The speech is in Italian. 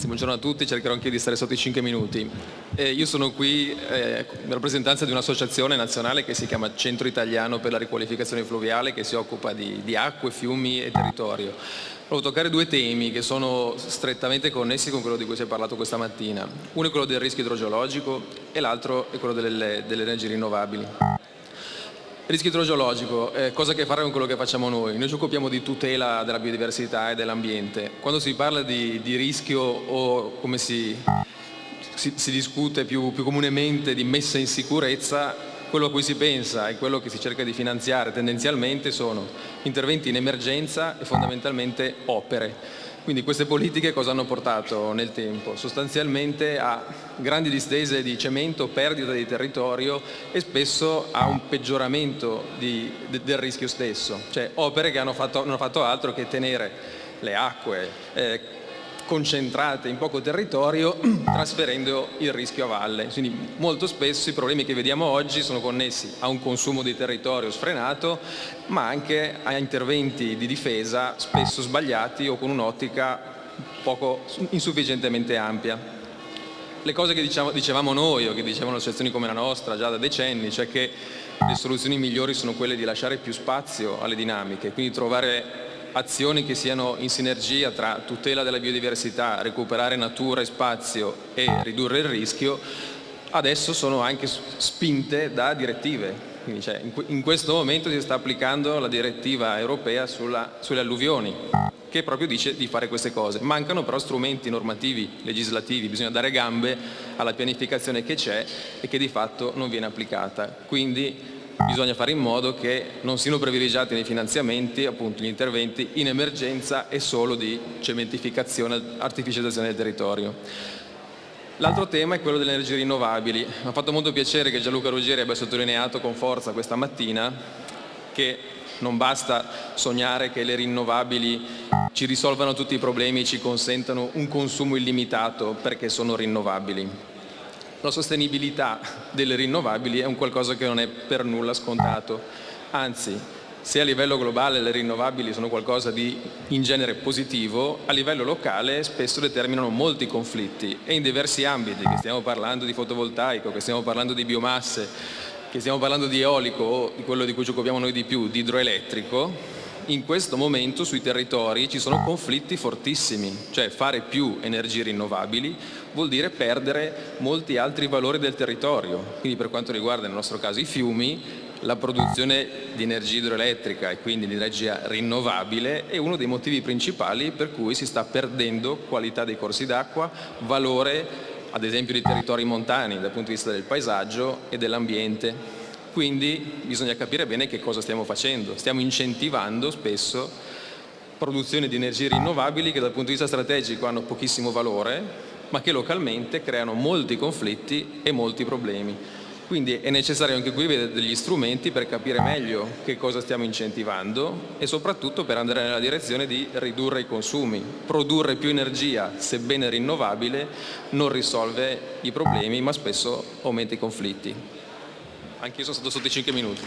Grazie, buongiorno a tutti, cercherò anche di stare sotto i 5 minuti. Eh, io sono qui eh, in rappresentanza di un'associazione nazionale che si chiama Centro Italiano per la riqualificazione fluviale che si occupa di, di acque, fiumi e territorio. Volevo toccare due temi che sono strettamente connessi con quello di cui si è parlato questa mattina. Uno è quello del rischio idrogeologico e l'altro è quello delle, delle energie rinnovabili. Rischio idrogeologico, eh, cosa che fare con quello che facciamo noi? Noi ci occupiamo di tutela della biodiversità e dell'ambiente. Quando si parla di, di rischio o come si, si, si discute più, più comunemente di messa in sicurezza, quello a cui si pensa e quello che si cerca di finanziare tendenzialmente sono interventi in emergenza e fondamentalmente opere. Quindi queste politiche cosa hanno portato nel tempo? Sostanzialmente a grandi distese di cemento, perdita di territorio e spesso a un peggioramento di, de, del rischio stesso, cioè opere che hanno fatto, non hanno fatto altro che tenere le acque, eh, concentrate in poco territorio trasferendo il rischio a valle. Quindi molto spesso i problemi che vediamo oggi sono connessi a un consumo di territorio sfrenato ma anche a interventi di difesa spesso sbagliati o con un'ottica poco insufficientemente ampia. Le cose che diciamo, dicevamo noi o che dicevano associazioni come la nostra già da decenni, cioè che le soluzioni migliori sono quelle di lasciare più spazio alle dinamiche, quindi trovare azioni che siano in sinergia tra tutela della biodiversità, recuperare natura e spazio e ridurre il rischio, adesso sono anche spinte da direttive. Quindi, cioè, in questo momento si sta applicando la direttiva europea sulla, sulle alluvioni, che proprio dice di fare queste cose. Mancano però strumenti normativi, legislativi, bisogna dare gambe alla pianificazione che c'è e che di fatto non viene applicata. Quindi bisogna fare in modo che non siano privilegiati nei finanziamenti appunto, gli interventi in emergenza e solo di cementificazione, artificializzazione del territorio. L'altro tema è quello delle energie rinnovabili. Mi ha fatto molto piacere che Gianluca Ruggeri abbia sottolineato con forza questa mattina che non basta sognare che le rinnovabili ci risolvano tutti i problemi e ci consentano un consumo illimitato perché sono rinnovabili la sostenibilità delle rinnovabili è un qualcosa che non è per nulla scontato, anzi se a livello globale le rinnovabili sono qualcosa di in genere positivo, a livello locale spesso determinano molti conflitti. E in diversi ambiti, che stiamo parlando di fotovoltaico, che stiamo parlando di biomasse, che stiamo parlando di eolico o di quello di cui ci occupiamo noi di più, di idroelettrico, in questo momento sui territori ci sono conflitti fortissimi, cioè fare più energie rinnovabili vuol dire perdere molti altri valori del territorio, quindi per quanto riguarda nel nostro caso i fiumi, la produzione di energia idroelettrica e quindi di energia rinnovabile è uno dei motivi principali per cui si sta perdendo qualità dei corsi d'acqua, valore ad esempio dei territori montani dal punto di vista del paesaggio e dell'ambiente. Quindi bisogna capire bene che cosa stiamo facendo. Stiamo incentivando spesso produzione di energie rinnovabili che dal punto di vista strategico hanno pochissimo valore, ma che localmente creano molti conflitti e molti problemi. Quindi è necessario anche qui vedere degli strumenti per capire meglio che cosa stiamo incentivando e soprattutto per andare nella direzione di ridurre i consumi. Produrre più energia, sebbene rinnovabile, non risolve i problemi ma spesso aumenta i conflitti. Anche io sono stato sotto i 5 minuti.